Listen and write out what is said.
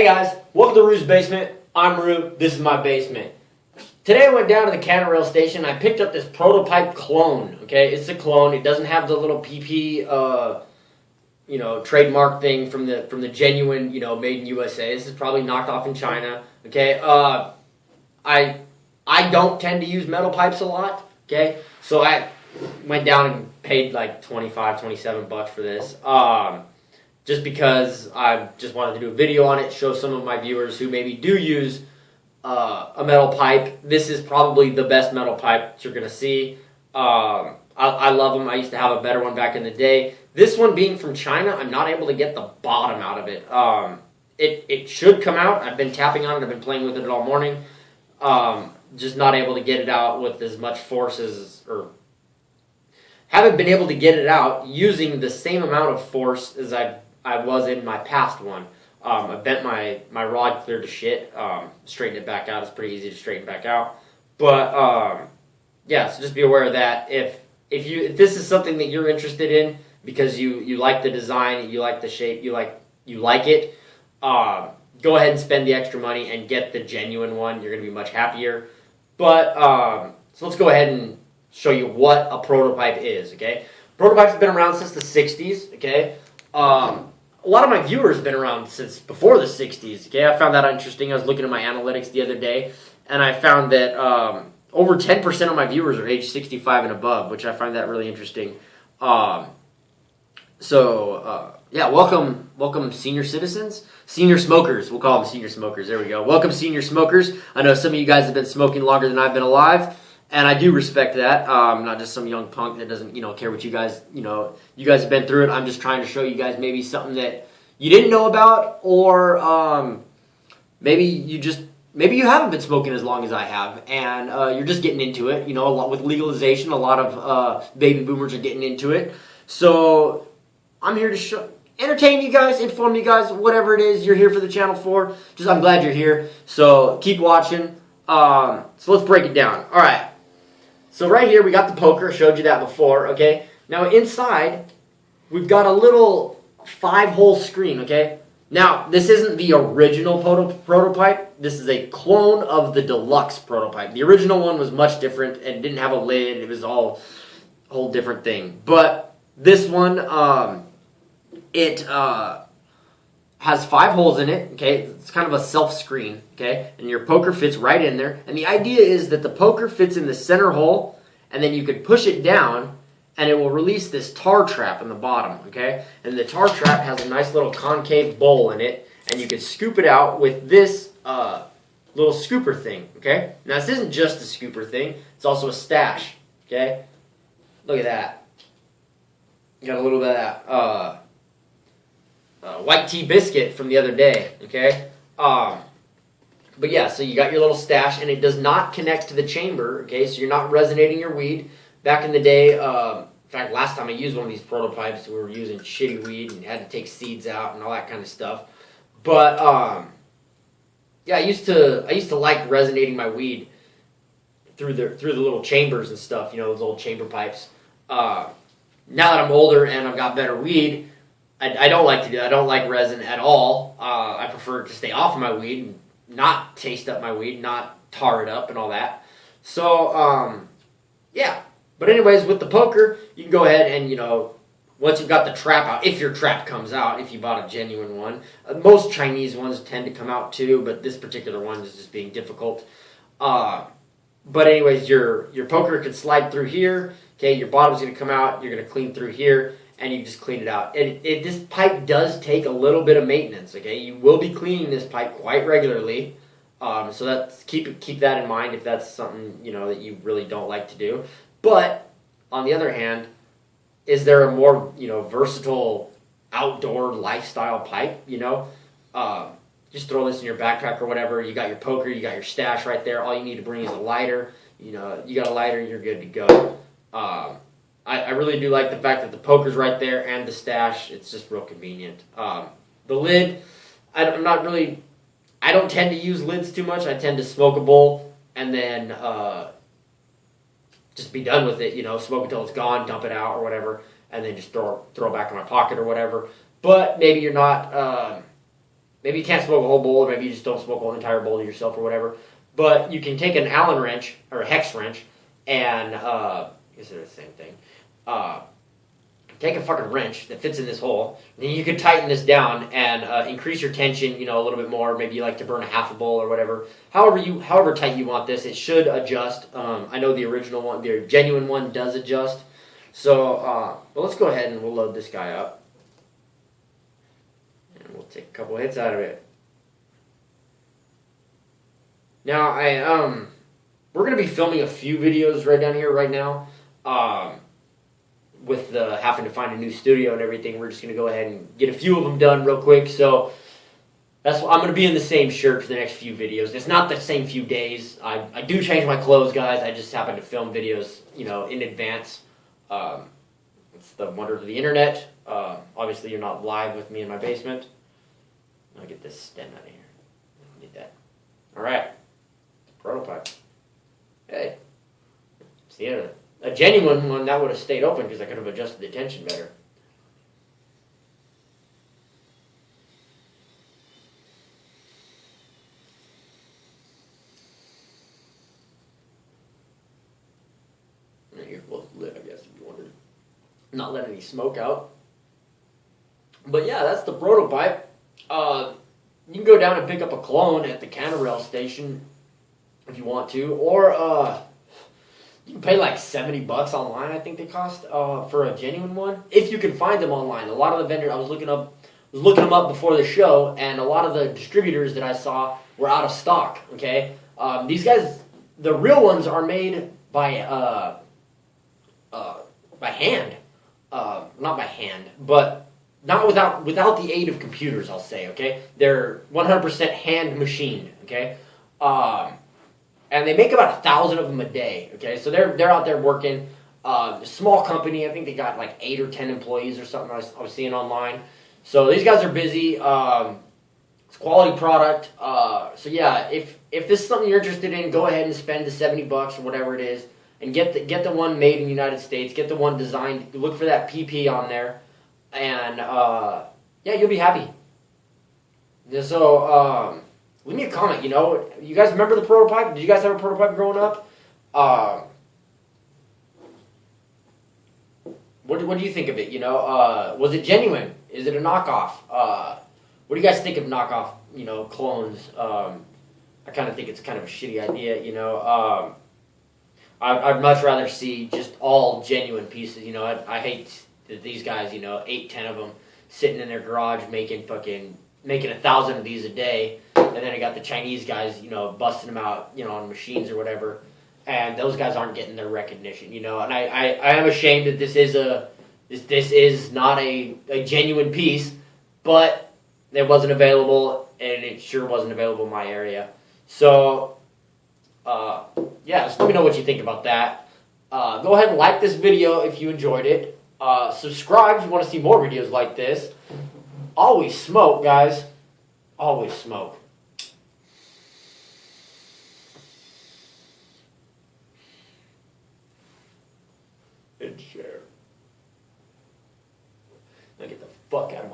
Hey guys, welcome to Rue's Basement. I'm Rue. This is my basement. Today I went down to the Cannon Rail station. I picked up this prototype clone. Okay, it's a clone. It doesn't have the little PP, uh, you know, trademark thing from the from the genuine, you know, made in USA. This is probably knocked off in China. Okay, uh, I I don't tend to use metal pipes a lot. Okay, so I went down and paid like 25, 27 bucks for this. Um, just because I just wanted to do a video on it, show some of my viewers who maybe do use uh, a metal pipe. This is probably the best metal pipe you're going to see. Um, I, I, love them. I used to have a better one back in the day. This one being from China, I'm not able to get the bottom out of it. Um, it, it should come out. I've been tapping on it. I've been playing with it all morning. Um, just not able to get it out with as much force as, or haven't been able to get it out using the same amount of force as I I was in my past one. Um, I bent my, my rod clear to shit. Um, straightened it back out. It's pretty easy to straighten back out. But um, yeah, so just be aware of that. If if you if this is something that you're interested in because you you like the design, you like the shape, you like you like it, uh, go ahead and spend the extra money and get the genuine one. You're going to be much happier. But um, so let's go ahead and show you what a prototype is. Okay, prototypes have been around since the '60s. Okay. Um, a lot of my viewers have been around since before the 60s. Okay, I found that interesting. I was looking at my analytics the other day, and I found that um, over 10% of my viewers are age 65 and above, which I find that really interesting. Um, so, uh, yeah, welcome, welcome, senior citizens, senior smokers. We'll call them senior smokers. There we go. Welcome, senior smokers. I know some of you guys have been smoking longer than I've been alive and I do respect that. Um, not just some young punk that doesn't, you know, care what you guys, you know, you guys have been through it. I'm just trying to show you guys maybe something that you didn't know about, or um, maybe you just maybe you haven't been smoking as long as I have, and uh, you're just getting into it. You know, a lot with legalization, a lot of uh, baby boomers are getting into it. So I'm here to show, entertain you guys, inform you guys, whatever it is you're here for the channel for. Just I'm glad you're here. So keep watching. Um, so let's break it down. All right. So right here, we got the poker. Showed you that before, okay? Now inside, we've got a little five-hole screen, okay? Now, this isn't the original proto prototype. This is a clone of the deluxe prototype. The original one was much different and didn't have a lid. It was all a whole different thing. But this one, um, it uh, has five holes in it, okay? It's kind of a self-screen, okay? And your poker fits right in there. And the idea is that the poker fits in the center hole, and then you could push it down, and it will release this tar trap in the bottom, okay? And the tar trap has a nice little concave bowl in it, and you can scoop it out with this uh, little scooper thing, okay? Now, this isn't just a scooper thing. It's also a stash, okay? Look at that. Got a little bit of that. Uh, uh, white tea biscuit from the other day, okay? Um, but yeah, so you got your little stash, and it does not connect to the chamber, okay? So you're not resonating your weed. Back in the day, uh, in fact, last time I used one of these prototypes, we were using shitty weed and had to take seeds out and all that kind of stuff. But um, yeah, I used to I used to like resonating my weed through the through the little chambers and stuff, you know, those old chamber pipes. Uh, now that I'm older and I've got better weed, I, I don't like to do. I don't like resin at all. Uh, I prefer to stay off of my weed, and not taste up my weed, not tar it up and all that. So um, yeah. But anyways, with the poker, you can go ahead and you know once you've got the trap out, if your trap comes out, if you bought a genuine one, uh, most Chinese ones tend to come out too, but this particular one is just being difficult. Uh, but anyways, your your poker could slide through here. Okay, your bottom's gonna come out. You're gonna clean through here and you just clean it out. It, it, this pipe does take a little bit of maintenance, okay? You will be cleaning this pipe quite regularly. Um, so that's, keep, keep that in mind if that's something, you know, that you really don't like to do. But, on the other hand, is there a more, you know, versatile outdoor lifestyle pipe, you know? Uh, just throw this in your backpack or whatever. You got your poker, you got your stash right there. All you need to bring is a lighter. You know, you got a lighter, you're good to go. Um, I, I, really do like the fact that the poker's right there and the stash. It's just real convenient. Um, the lid, I, am not really, I don't tend to use lids too much. I tend to smoke a bowl and then uh, just be done with it. You know, smoke until it's gone, dump it out or whatever, and then just throw throw it back in my pocket or whatever. But maybe you're not. Uh, maybe you can't smoke a whole bowl, or maybe you just don't smoke an entire bowl to yourself or whatever. But you can take an Allen wrench or a hex wrench, and uh, is it the same thing? Uh, take a fucking wrench that fits in this hole, and you could tighten this down and uh, increase your tension, you know, a little bit more. Maybe you like to burn a half a bowl or whatever. However you, however tight you want this, it should adjust. Um, I know the original one, the genuine one, does adjust. So, uh, let's go ahead and we'll load this guy up, and we'll take a couple hits out of it. Now, I um, we're gonna be filming a few videos right down here right now. Um, with the having to find a new studio and everything, we're just gonna go ahead and get a few of them done real quick. So that's I'm gonna be in the same shirt for the next few videos. It's not the same few days. I, I do change my clothes, guys. I just happen to film videos, you know, in advance. Um, it's the wonder of the internet. Uh, obviously, you're not live with me in my basement. I'll get this stem out of here. I need that. All right, prototype. Hey, see a, a genuine one that would have stayed open because I could have adjusted the tension better. You're close lit, I guess, if you wanted. Not letting any smoke out. But yeah, that's the prototype. Uh, you can go down and pick up a clone at the Canarail station if you want to, or uh, you pay like seventy bucks online. I think they cost uh, for a genuine one if you can find them online. A lot of the vendors I was looking up was looking them up before the show, and a lot of the distributors that I saw were out of stock. Okay, um, these guys, the real ones are made by uh, uh, by hand, uh, not by hand, but not without without the aid of computers. I'll say, okay, they're 100% hand machined. Okay, um, and they make about a thousand of them a day. Okay, so they're they're out there working. Uh, small company, I think they got like eight or ten employees or something. I was, I was seeing online. So these guys are busy. Um, it's quality product. Uh, so yeah, if if this is something you're interested in, go ahead and spend the seventy bucks or whatever it is, and get the get the one made in the United States. Get the one designed. Look for that PP on there, and uh, yeah, you'll be happy. So um, leave me a comment. You know, you guys remember the prototype? Did you guys have a prototype growing up? Um, what what do you think of it? You know, uh, was it genuine? Is it a knockoff? Uh, what do you guys think of knockoff? You know, clones. Um, I kind of think it's kind of a shitty idea. You know, um, I, I'd much rather see just all genuine pieces. You know, I, I hate that these guys. You know, eight, ten of them sitting in their garage making fucking making a thousand of these a day, and then I got the Chinese guys. You know, busting them out. You know, on machines or whatever and those guys aren't getting their recognition, you know. And I, I, I am ashamed that this is a this this is not a, a genuine piece, but it wasn't available, and it sure wasn't available in my area. So, uh, yeah, just let me know what you think about that. Uh, go ahead and like this video if you enjoyed it. Uh, subscribe if you want to see more videos like this. Always smoke, guys. Always smoke. and share. Now get the fuck out of my